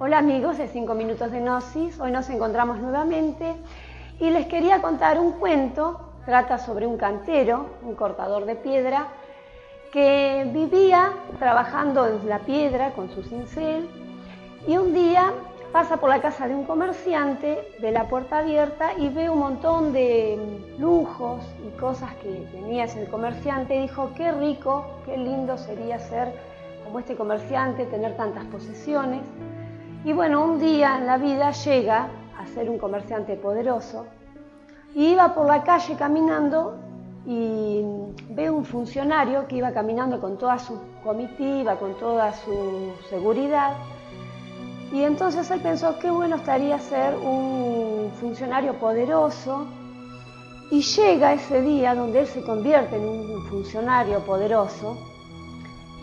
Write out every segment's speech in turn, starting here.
Hola amigos de 5 minutos de Gnosis, hoy nos encontramos nuevamente y les quería contar un cuento, trata sobre un cantero, un cortador de piedra, que vivía trabajando en la piedra con su cincel y un día pasa por la casa de un comerciante, ve la puerta abierta y ve un montón de lujos y cosas que tenía ese comerciante y dijo, qué rico, qué lindo sería ser como este comerciante, tener tantas posesiones. Y bueno, un día en la vida llega a ser un comerciante poderoso y iba por la calle caminando y ve un funcionario que iba caminando con toda su comitiva, con toda su seguridad. Y entonces él pensó, qué bueno estaría ser un funcionario poderoso. Y llega ese día donde él se convierte en un funcionario poderoso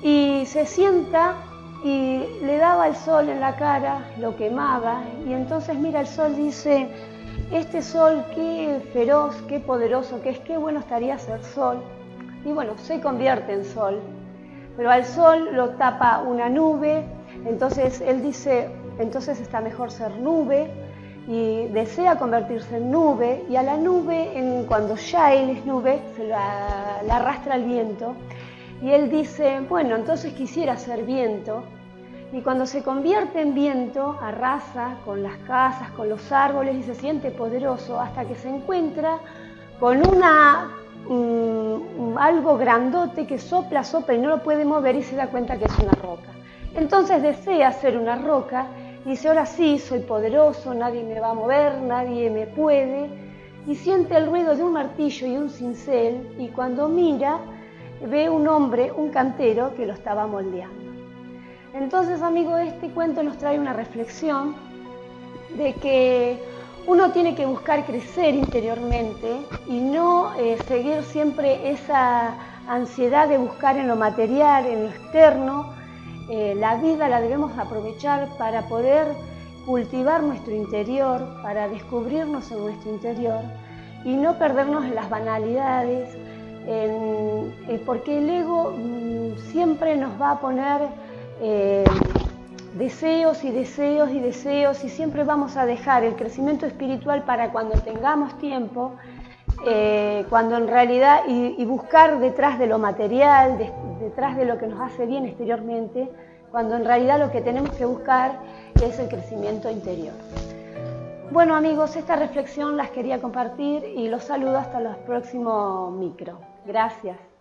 y se sienta y le daba el sol en la cara, lo quemaba, y entonces mira el sol dice, este sol qué feroz, qué poderoso que es, qué bueno estaría ser sol. Y bueno, se convierte en sol, pero al sol lo tapa una nube, entonces él dice, entonces está mejor ser nube, y desea convertirse en nube, y a la nube, en, cuando ya él es nube, se la arrastra el viento, y él dice, bueno, entonces quisiera ser viento. Y cuando se convierte en viento, arrasa con las casas, con los árboles y se siente poderoso hasta que se encuentra con una, mm, algo grandote que sopla, sopla y no lo puede mover y se da cuenta que es una roca. Entonces desea ser una roca y dice, ahora sí, soy poderoso, nadie me va a mover, nadie me puede. Y siente el ruido de un martillo y un cincel y cuando mira ve un hombre, un cantero, que lo estaba moldeando. Entonces, amigo, este cuento nos trae una reflexión de que uno tiene que buscar crecer interiormente y no eh, seguir siempre esa ansiedad de buscar en lo material, en lo externo. Eh, la vida la debemos aprovechar para poder cultivar nuestro interior, para descubrirnos en nuestro interior y no perdernos en las banalidades, eh, porque el ego mm, siempre nos va a poner eh, deseos y deseos y deseos y siempre vamos a dejar el crecimiento espiritual para cuando tengamos tiempo, eh, cuando en realidad, y, buscar detrás de lo material, detrás de lo que nos hace bien exteriormente, cuando en realidad lo que tenemos que buscar es el crecimiento interior. Bueno amigos, esta reflexión las quería compartir y los saludo hasta los próximos micro. Gracias.